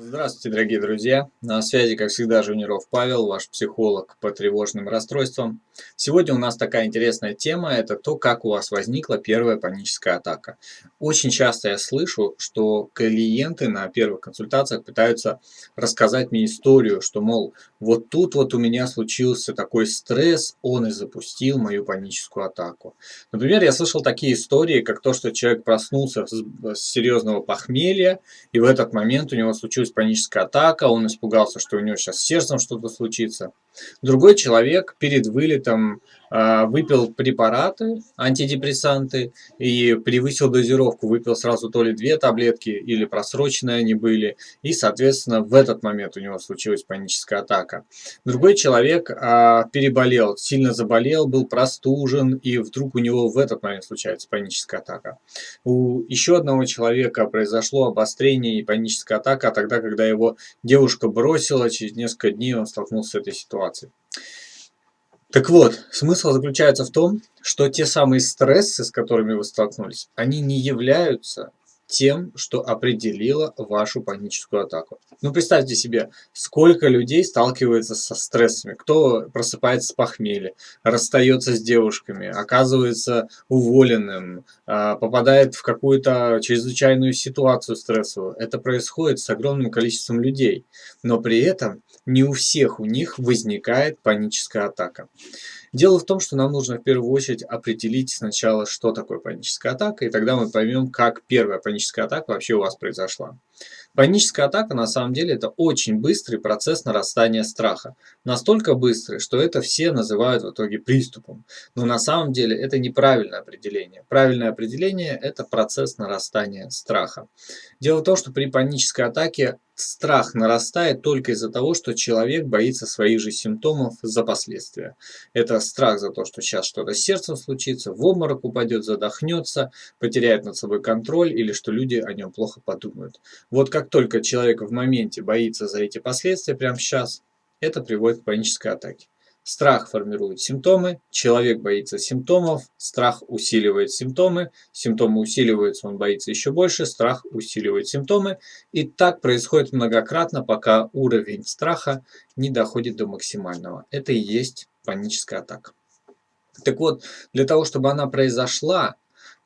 Здравствуйте, дорогие друзья! На связи, как всегда, Жуниров Павел, ваш психолог по тревожным расстройствам. Сегодня у нас такая интересная тема – это то, как у вас возникла первая паническая атака. Очень часто я слышу, что клиенты на первых консультациях пытаются рассказать мне историю, что, мол, вот тут вот у меня случился такой стресс, он и запустил мою паническую атаку. Например, я слышал такие истории, как то, что человек проснулся с серьезного похмелья, и в этот момент у него случилось случилась паническая атака, он испугался, что у него сейчас с сердцем что-то случится. Другой человек перед вылетом э, выпил препараты, антидепрессанты, и превысил дозировку, выпил сразу то ли две таблетки, или просроченные они были, и, соответственно, в этот момент у него случилась паническая атака. Другой человек э, переболел, сильно заболел, был простужен, и вдруг у него в этот момент случается паническая атака. У еще одного человека произошло обострение и паническая атака тогда, когда его девушка бросила, через несколько дней он столкнулся с этой ситуацией ситуации. Так вот, смысл заключается в том, что те самые стрессы, с которыми вы столкнулись, они не являются тем, что определило вашу паническую атаку. Ну, представьте себе, сколько людей сталкивается со стрессами. Кто просыпается с похмелья, расстается с девушками, оказывается уволенным, а, попадает в какую-то чрезвычайную ситуацию стрессовую. Это происходит с огромным количеством людей. Но при этом не у всех у них возникает паническая атака. Дело в том, что нам нужно в первую очередь определить сначала, что такое паническая атака, и тогда мы поймем, как первая паническая атака вообще у вас произошла. Паническая атака на самом деле это очень быстрый процесс нарастания страха. Настолько быстрый, что это все называют в итоге приступом. Но на самом деле это неправильное определение. Правильное определение это процесс нарастания страха. Дело в том, что при панической атаке страх нарастает только из-за того, что человек боится своих же симптомов за последствия. Это страх за то, что сейчас что-то с сердцем случится, в обморок упадет, задохнется, потеряет над собой контроль или что люди о нем плохо подумают. Вот как только человек в моменте боится за эти последствия прямо сейчас, это приводит к панической атаке. Страх формирует симптомы, человек боится симптомов, страх усиливает симптомы, симптомы усиливаются, он боится еще больше, страх усиливает симптомы. И так происходит многократно, пока уровень страха не доходит до максимального. Это и есть паническая атака. Так вот, для того, чтобы она произошла,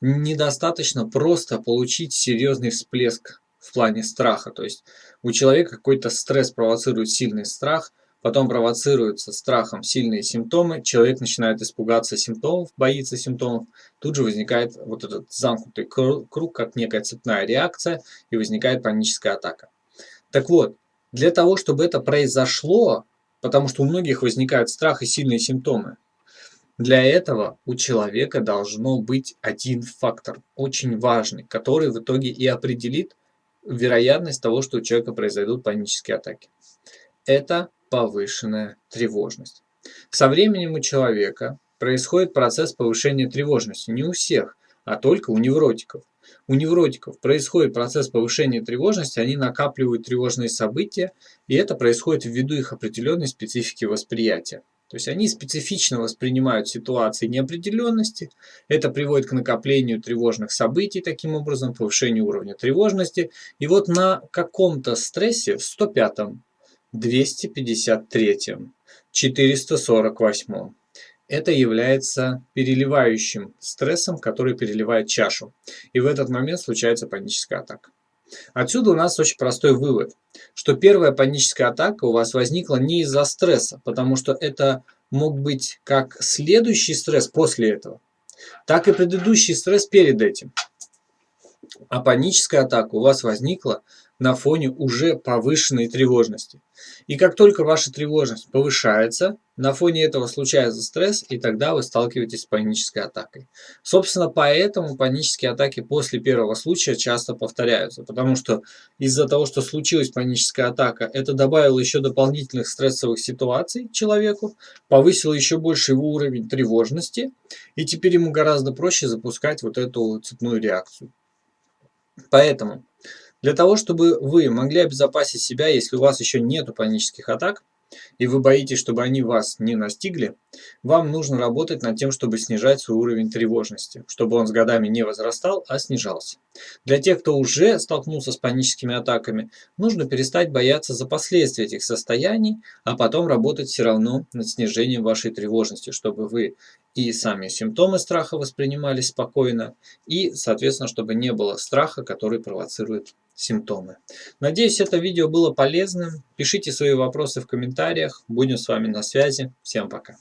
недостаточно просто получить серьезный всплеск в плане страха. То есть у человека какой-то стресс провоцирует сильный страх – Потом провоцируются страхом сильные симптомы, человек начинает испугаться симптомов, боится симптомов. Тут же возникает вот этот замкнутый круг, как некая цепная реакция, и возникает паническая атака. Так вот, для того, чтобы это произошло, потому что у многих возникает страх и сильные симптомы, для этого у человека должно быть один фактор, очень важный, который в итоге и определит вероятность того, что у человека произойдут панические атаки. Это повышенная тревожность. Со временем у человека происходит процесс повышения тревожности. Не у всех, а только у невротиков. У невротиков происходит процесс повышения тревожности, они накапливают тревожные события, и это происходит ввиду их определенной специфики восприятия. То есть они специфично воспринимают ситуации неопределенности, это приводит к накоплению тревожных событий, таким образом, повышению уровня тревожности. И вот на каком-то стрессе, в 105-м, 253, 448. Это является переливающим стрессом, который переливает чашу. И в этот момент случается паническая атака. Отсюда у нас очень простой вывод, что первая паническая атака у вас возникла не из-за стресса, потому что это мог быть как следующий стресс после этого, так и предыдущий стресс перед этим. А паническая атака у вас возникла на фоне уже повышенной тревожности. И как только ваша тревожность повышается, на фоне этого случается стресс, и тогда вы сталкиваетесь с панической атакой. Собственно, поэтому панические атаки после первого случая часто повторяются, потому что из-за того, что случилась паническая атака, это добавило еще дополнительных стрессовых ситуаций человеку, повысило еще больше его уровень тревожности, и теперь ему гораздо проще запускать вот эту цепную реакцию. Поэтому для того, чтобы вы могли обезопасить себя, если у вас еще нет панических атак, и вы боитесь, чтобы они вас не настигли, вам нужно работать над тем, чтобы снижать свой уровень тревожности, чтобы он с годами не возрастал, а снижался. Для тех, кто уже столкнулся с паническими атаками, нужно перестать бояться за последствия этих состояний, а потом работать все равно над снижением вашей тревожности, чтобы вы и сами симптомы страха воспринимали спокойно, и, соответственно, чтобы не было страха, который провоцирует симптомы. Надеюсь, это видео было полезным. Пишите свои вопросы в комментариях. Будем с вами на связи. Всем пока.